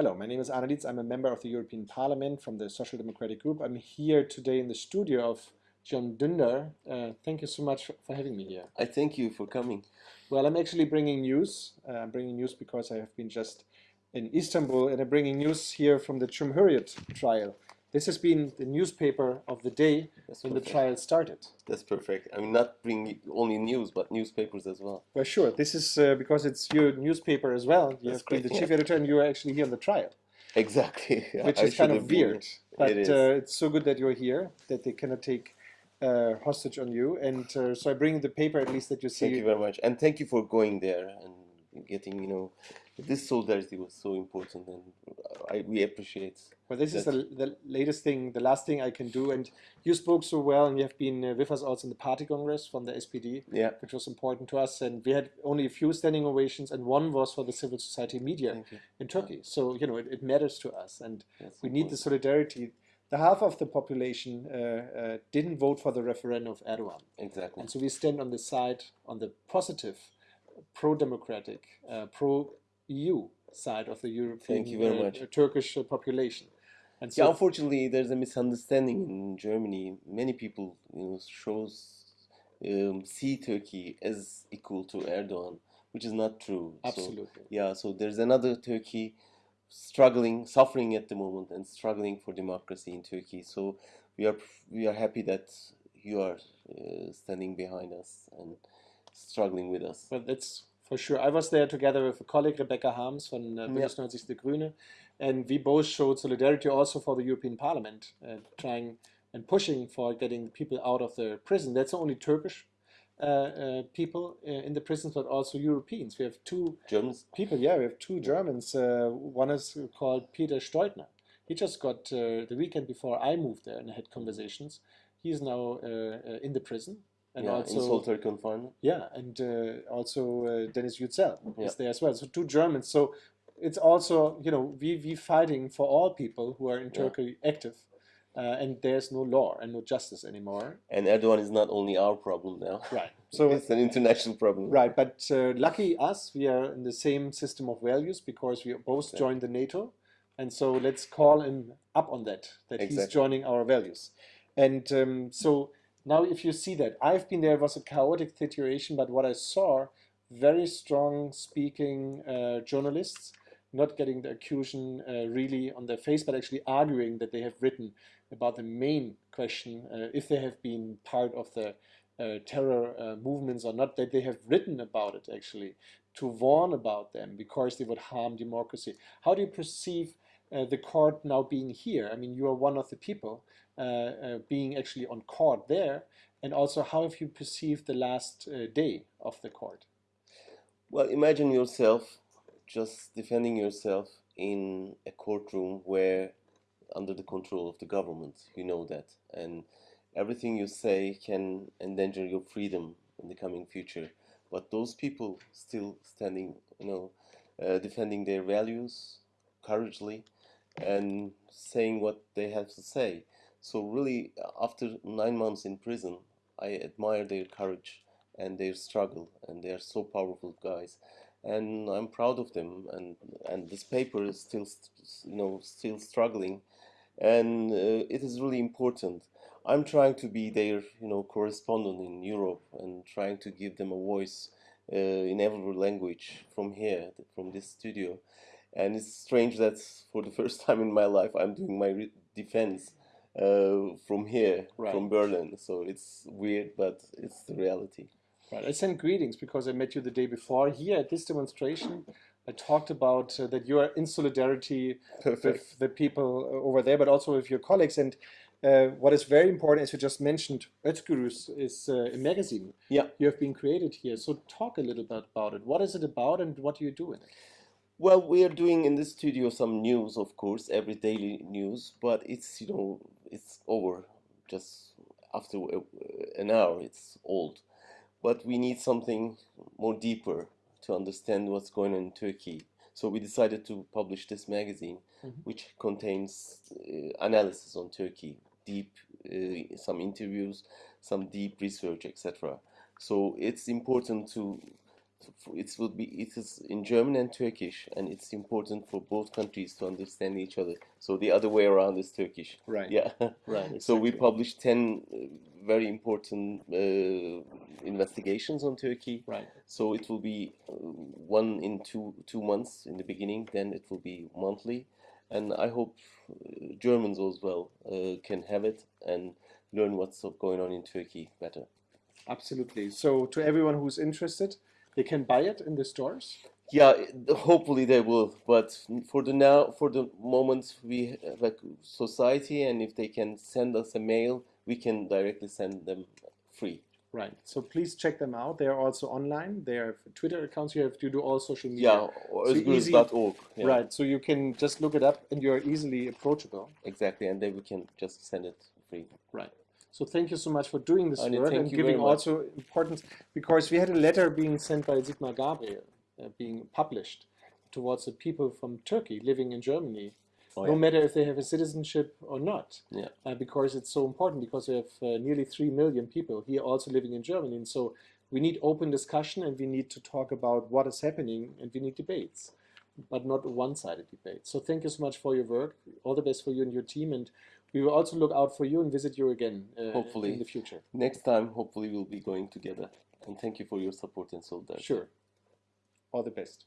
Hello, my name is Arne Lietz. I'm a member of the European Parliament from the Social Democratic Group. I'm here today in the studio of Can Dündar. Uh, thank you so much for having me here. I thank you for coming. Well, I'm actually bringing news. Uh, I'm bringing news because I have been just in Istanbul and I'm bringing news here from the Cumhuriyet trial. This has been the newspaper of the day That's when perfect. the trial started. That's perfect. I mean, not bring only news, but newspapers as well. Well, sure. This is uh, because it's your newspaper as well. You That's have been the chief yeah. editor and you are actually here on the trial. Exactly. Which is kind of weird. But it uh, it's so good that you're here, that they cannot take uh, hostage on you. And uh, so I bring the paper at least that you see. Thank you very much. And thank you for going there and getting, you know, this solidarity was so important and I, we appreciate well this that. is the, the latest thing the last thing i can do and you spoke so well and you have been uh, with us also in the party congress from the spd yeah which was important to us and we had only a few standing ovations and one was for the civil society media in turkey yeah. so you know it, it, matters to us and That's we important. need the solidarity the half of the population uh, uh, didn't vote for the referendum of Erdogan. Exactly. And so we stand on the side, on the positive, pro-democratic, uh, pro EU side of the European Thank you very uh, much. Turkish uh, population. And so yeah, unfortunately, there's a misunderstanding in Germany. Many people you know, shows um, see Turkey as equal to Erdogan, which is not true. Absolutely. So, yeah, so there's another Turkey struggling, suffering at the moment, and struggling for democracy in Turkey. So we are we are happy that you are uh, standing behind us and struggling with us. But that's for sure. I was there together with a colleague, Rebecca Harms from uh, Bündnis 90 Die Grüne, and we both showed solidarity also for the European Parliament, uh, trying and pushing for getting people out of the prison. That's not only Turkish uh, uh, people uh, in the prisons, but also Europeans. We have two Germans people. Yeah, we have two Germans. Uh, one is called Peter Steudtner. He just got the weekend before I moved there and had conversations. He is now in the prison and yeah, also solitary confinement. Yeah, and uh, also uh, Deniz Yücel yeah. is there as well. So two Germans. So it's also you know we we fighting for all people who are in Turkey yeah. active, uh, and there's no law and no justice anymore. And Erdogan is not only our problem now. Right. So it's an international problem. Right, but uh, lucky us, we are in the same system of values because we both joined the NATO, and so let's call him up on that that exactly. he's joining our values, and um, so now, if you see that, I've been there, it was a chaotic situation, but what I saw, very strong speaking uh, journalists, not getting the accusation uh, really on their face, but actually arguing that they have written about the main question, uh, if they have been part of the uh, terror uh, movements or not, that they have written about it actually, to warn about them because they would harm democracy. How do you perceive uh, the court now being here? I mean, you are one of the people uh, uh, being actually on court there, and also how have you perceived the last uh, day of the court? Well, imagine yourself just defending yourself in a courtroom where under the control of the government, you know that, and everything you say can endanger your freedom in the coming future. But those people still standing, you know, uh, defending their values courageously and saying what they have to say. So really, after nine months in prison, I admire their courage and their struggle, and they are so powerful guys, and I'm proud of them. And and this paper is still, you know, still struggling, and uh, it is really important. I'm trying to be their, you know, correspondent in Europe and trying to give them a voice uh, in every language from here, from this studio. And it's strange that for the first time in my life, I'm doing my defense uh, from here, right. from Berlin. So it's weird, but it's the reality. Right. I sent greetings because I met you the day before here at this demonstration. I talked about uh, that you are in solidarity Perfect. with the people over there, but also with your colleagues. And uh, what is very important, as you just mentioned, Özgürüz is uh, a magazine. Yeah. You have been created here. So talk a little bit about it. What is it about and what do you do in it? Well, we are doing in the studio some news, of course, every daily news, but it's, you know, it's over just after an hour, it's old. But we need something more deeper to understand what's going on in Turkey. So we decided to publish this magazine, mm -hmm. which contains uh, analysis on Turkey, deep, uh, some interviews, some deep research, etc. So it's important to it will be it is in German and Turkish, and it's important for both countries to understand each other. So the other way around is Turkish. Right. Yeah. Right. So we exactly. published ten uh, very important uh, investigations on Turkey. Right. So it will be uh, one in two two months in the beginning. Then it will be monthly, and I hope uh, Germans as well uh, can have it and learn what's going on in Turkey better. Absolutely. So to everyone who's interested, they can buy it in the stores. Yeah, hopefully they will. But for the now, for the moment, we have a society, and if they can send us a mail, we can directly send them free. Right. So please check them out. They are also online. They have Twitter accounts. You have to do all social media. Yeah, or So easy- Yeah, Right. So you can just look it up and you're easily approachable. Exactly, and then we can just send it free. Right. So thank you so much for doing this Arne, work and giving also importance because we had a letter being sent by Sigmar Gabriel, uh, being published towards the people from Turkey living in Germany, Oh, no matter if they have a citizenship or not. Yeah. Uh, because it's so important because we have uh, nearly 3 million people here also living in Germany. And so we need open discussion and we need to talk about what is happening and we need debates, but not a one-sided debate. So thank you so much for your work. All the best for you and your team. And we will also look out for you and visit you again uh, Hopefully. in the future. Next time, hopefully, we'll be going together. And thank you for your support and solidarity. Sure. All the best.